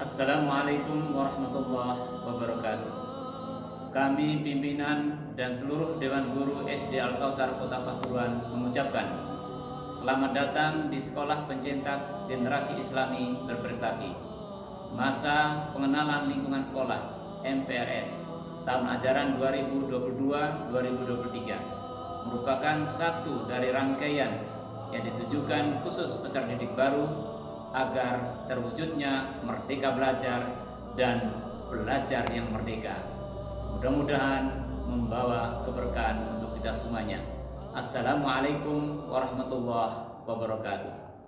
Assalamualaikum warahmatullahi wabarakatuh. Kami pimpinan dan seluruh Dewan Guru SD Al Kausar Kota Pasuruan mengucapkan selamat datang di Sekolah Pencetak Generasi Islami Berprestasi. Masa pengenalan lingkungan sekolah MPRS tahun ajaran 2022-2023 merupakan satu dari rangkaian yang ditujukan khusus peserta didik baru agar terwujudnya merdeka belajar dan belajar yang merdeka. Mudah-mudahan membawa keberkahan untuk kita semuanya. Assalamualaikum warahmatullahi wabarakatuh.